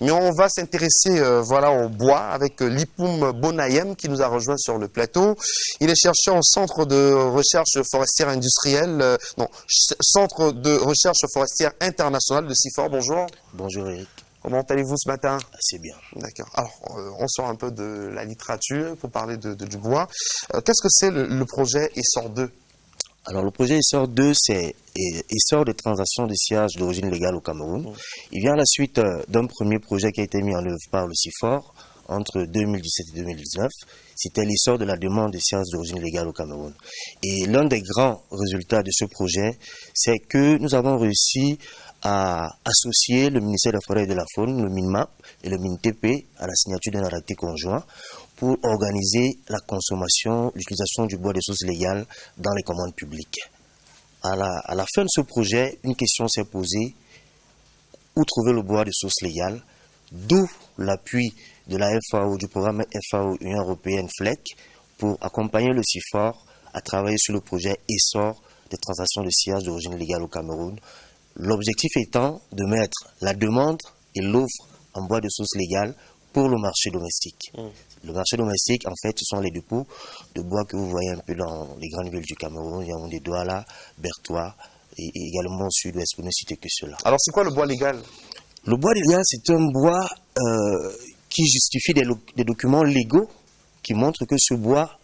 Mais on va s'intéresser voilà, au bois avec Lipoum Bonayem qui nous a rejoint sur le plateau. Il est chercheur au Centre de recherche forestière industrielle, non, Centre de recherche forestière internationale de CIFOR. Bonjour. Bonjour Eric. Comment allez-vous ce matin? Assez bien. D'accord. Alors, on sort un peu de la littérature pour parler de, du bois. Qu'est-ce que c'est le, projet ESSOR 2 alors le projet ESSOR 2, c'est essor des transactions de sillage d'origine légale au Cameroun. Mmh. Il vient à la suite d'un premier projet qui a été mis en œuvre par le CIFOR entre 2017 et 2019. C'était l'essor de la demande de sciences d'origine légale au Cameroun. Et l'un des grands résultats de ce projet, c'est que nous avons réussi à associer le ministère de la Forêt et de la Faune, le MINMAP et le MINTP à la signature d'un arrêté conjoint pour organiser la consommation, l'utilisation du bois de source légale dans les commandes publiques. À la, fin de ce projet, une question s'est posée, où trouver le bois de source légale? D'où l'appui de la FAO, du programme FAO Union Européenne FLEC, pour accompagner le CIFOR à travailler sur le projet ESSOR des transactions de sillage d'origine légale au Cameroun. L'objectif étant de mettre la demande et l'offre en bois de source légale pour le marché domestique. Mm. Le marché domestique, en fait, ce sont les dépôts de bois que vous voyez un peu dans les grandes villes du Cameroun, il y a des Douala, Bertois, et, également au sud-ouest, pour ne citer que cela. Alors, c'est quoi le bois légal? Le bois légal, c'est un bois euh, qui justifie des, des, documents légaux qui montrent que ce bois,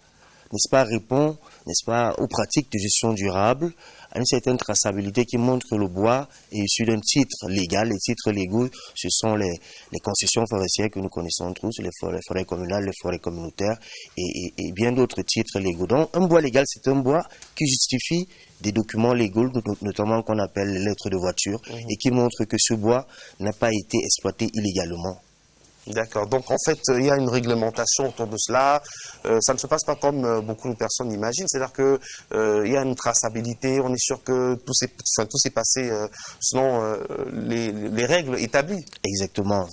n'est-ce pas, répond, n'est-ce pas, aux pratiques de gestion durable, à une certaine traçabilité qui montre que le bois est issu d'un titre légal. Les titres légaux, ce sont les, les concessions forestières que nous connaissons tous, les forêts, les forêts communales, les forêts communautaires et, et, et bien d'autres titres légaux. Donc, un bois légal, c'est un bois qui justifie des documents légaux, notamment qu'on appelle les lettres de voiture, mmh. et qui montrent que ce bois n'a pas été exploité illégalement. D'accord. Donc en fait, il y a une réglementation autour de cela. Euh, ça ne se passe pas comme euh, beaucoup de personnes imaginent. C'est-à-dire que euh, il y a une traçabilité. On est sûr que tout s'est, enfin, tout s'est passé selon les, les, règles établies. Exactement.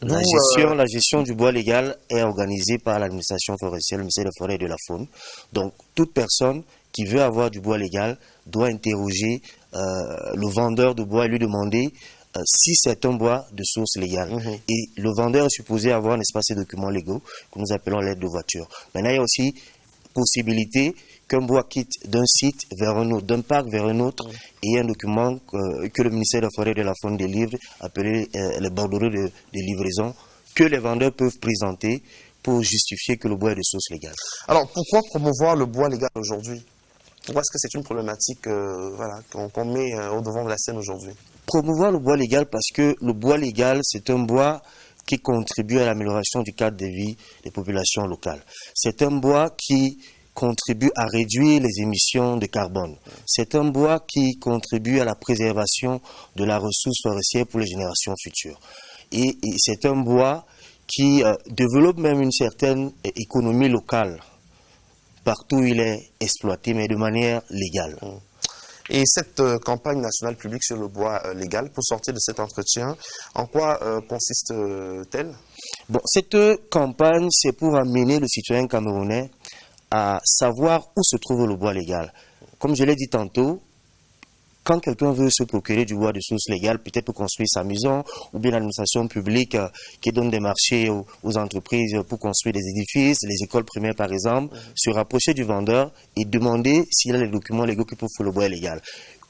la gestion, la gestion du bois légal est organisée par l'administration forestière, le ministère de la Forêt et de la Faune. Donc toute personne qui veut avoir du bois légal doit interroger le vendeur de bois et lui demander si c'est un bois de source légale. Mhm. Et le vendeur est supposé avoir, n'est-ce pas, ces documents légaux que nous appelons l'aide de voiture. Maintenant, il y a aussi possibilité qu'un bois quitte d'un site vers un autre, d'un parc vers un autre, mhm. et il y a un document que, le ministère de la Forêt et de la Faune délivre, appelé euh, les bordereaux de, de livraison, que les vendeurs peuvent présenter pour justifier que le bois est de source légale. Alors, pourquoi promouvoir le bois légal aujourd'hui? Pourquoi est-ce que c'est une problématique euh, voilà, qu'on met au devant de la scène aujourd'hui? Promouvoir le bois légal parce que le bois légal, c'est un bois qui contribue à l'amélioration du cadre de vie des populations locales. C'est un bois qui contribue à réduire les émissions de carbone. C'est un bois qui contribue à la préservation de la ressource forestière pour les générations futures. Et, c'est un bois qui euh, développe même une certaine économie locale partout où il est exploité, mais de manière légale. Et cette euh, campagne nationale publique sur le bois euh, légal, pour sortir de cet entretien, en quoi euh, consiste-t-elle? Cette campagne, c'est pour amener le citoyen camerounais à savoir où se trouve le bois légal. Comme je l'ai dit tantôt, quand quelqu'un veut se procurer du bois de source légale, peut-être pour construire sa maison, ou bien l'administration publique euh, qui donne des marchés aux, entreprises pour construire des édifices, les écoles primaires par exemple, se rapprocher du vendeur et demander s'il a les documents légaux qui prouvent que le bois légal.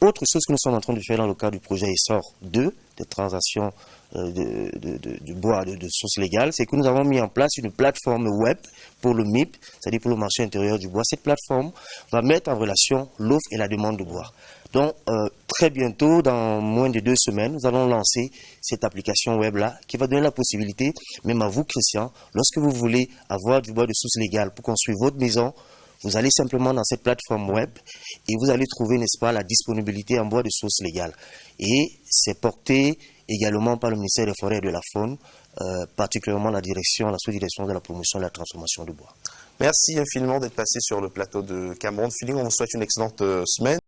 Autre chose que nous sommes en train de faire dans le cadre du projet ESSOR 2, des transactions euh, de, bois de, source légale, c'est que nous avons mis en place une plateforme web pour le MIP, c'est-à-dire pour le marché intérieur du bois. Cette plateforme va mettre en relation l'offre et la demande de bois. Donc, euh, très bientôt, dans moins de deux semaines, nous allons lancer cette application web-là qui va donner la possibilité, même à vous, Christian, lorsque vous voulez avoir du bois de source légale pour construire votre maison, vous allez simplement dans cette plateforme web et vous allez trouver, n'est-ce pas, la disponibilité en bois de source légale. Et c'est porté également par le ministère des Forêts et de la Faune, euh, particulièrement la direction, la sous-direction de la promotion et de la transformation du bois. Merci infiniment d'être passé sur le plateau de Cameroun Feeling. On vous souhaite une excellente euh, semaine.